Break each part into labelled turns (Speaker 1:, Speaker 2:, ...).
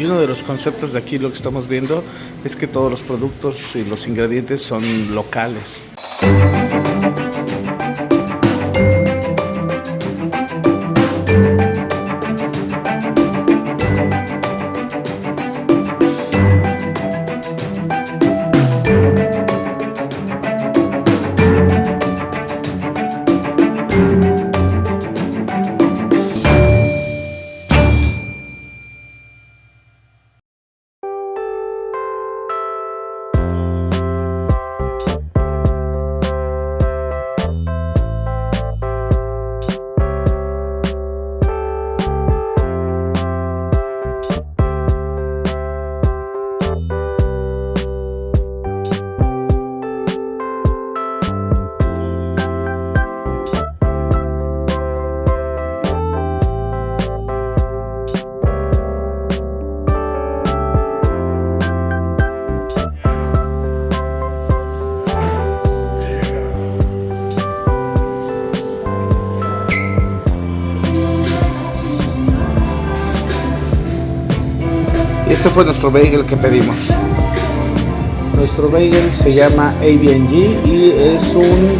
Speaker 1: Y uno de los conceptos de aquí lo que estamos viendo es que todos los productos y los ingredientes son locales. Este fue nuestro bagel que pedimos. Nuestro bagel se llama ABNG y es un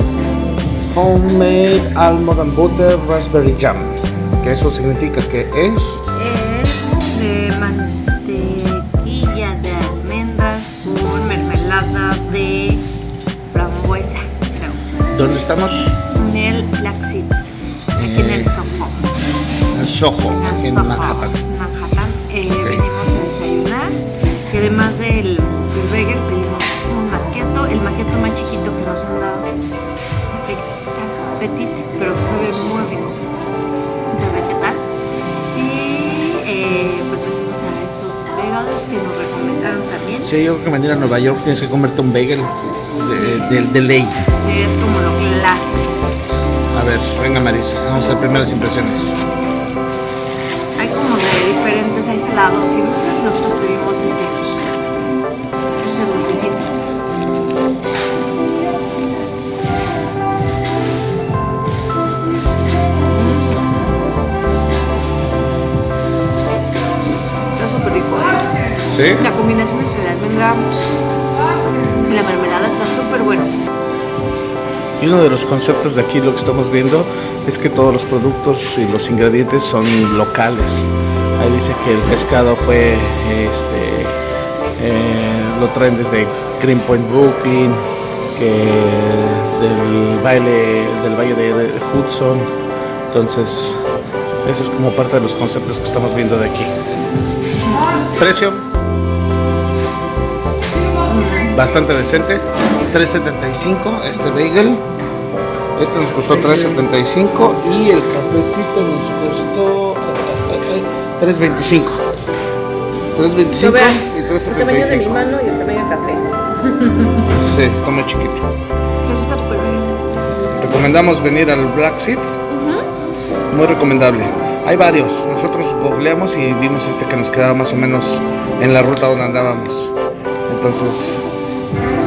Speaker 1: Homemade Almond and Butter Raspberry Jam. Que eso significa que es...
Speaker 2: Es de mantequilla de almendras con mermelada de frambuesa, creo.
Speaker 1: ¿Dónde estamos?
Speaker 2: En el Laxit, aquí en el Soho.
Speaker 1: En Soho,
Speaker 2: En
Speaker 1: en
Speaker 2: Soho,
Speaker 1: Manhattan.
Speaker 2: Manhattan. Eh,
Speaker 1: Ok.
Speaker 2: Petit, pero sabe muy rico. Vamos a ver qué tal. Y eh, pues venimos a estos bagels que nos recomendaron también.
Speaker 1: Sí, yo creo que venir a Nueva York tienes que comerte un bagel de, de- de ley.
Speaker 2: Sí, es como lo clásico.
Speaker 1: A ver, venga Maris, vamos a hacer primeras impresiones.
Speaker 2: Hay como de diferentes, hay salados y dulces. Nosotros pedimos
Speaker 1: ¿Sí?
Speaker 2: La combinación entre la almendra y la mermelada está súper buena.
Speaker 1: Y uno de los conceptos de aquí lo que estamos viendo es que todos los productos y los ingredientes son locales. Ahí dice que el pescado fue, este, eh, lo traen desde Greenpoint, Brooklyn, que del baile, del valle de Hudson. Entonces, eso es como parte de los conceptos que estamos viendo de aquí. Precio. Bastante decente. 3.75 este bagel. Este nos costó 3.75 y el cafecito nos costó eh, 3.25. 3.25
Speaker 2: Lo vean.
Speaker 1: y
Speaker 2: El tamaño de mi
Speaker 1: 3.75.
Speaker 2: mano y el tamaño de café.
Speaker 1: Sí, está muy chiquito.
Speaker 2: Pero está súper bien.
Speaker 1: Recomendamos venir al Black Seed. Muy recomendable. Hay varios. Nosotros googleamos y vimos este que nos quedaba más o menos en la ruta donde andábamos. Entonces,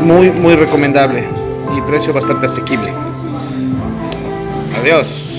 Speaker 1: muy, muy recomendable y precio bastante asequible. Adiós.